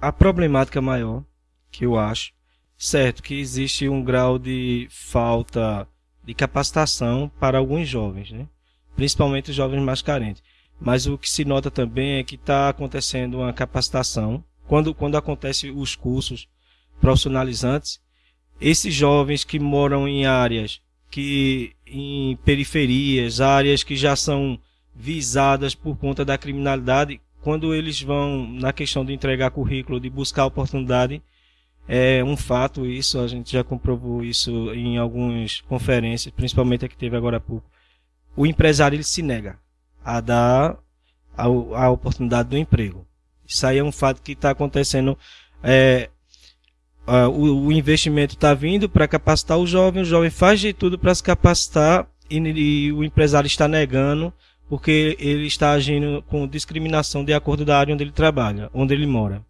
a problemática maior que eu acho, certo, que existe um grau de falta de capacitação para alguns jovens, né? principalmente os jovens mais carentes. Mas o que se nota também é que está acontecendo uma capacitação. Quando, quando acontecem os cursos profissionalizantes, esses jovens que moram em áreas que em periferias, áreas que já são visadas por conta da criminalidade, quando eles vão na questão de entregar currículo, de buscar oportunidade, é um fato isso, a gente já comprovou isso em algumas conferências, principalmente a que teve agora há pouco. O empresário ele se nega a dar a, a oportunidade do emprego. Isso aí é um fato que está acontecendo. É, o, o, investimento está vindo para capacitar o jovem, o jovem faz de tudo para se capacitar e, e, o empresário está negando porque ele está agindo com discriminação de acordo da área onde ele trabalha, onde ele mora.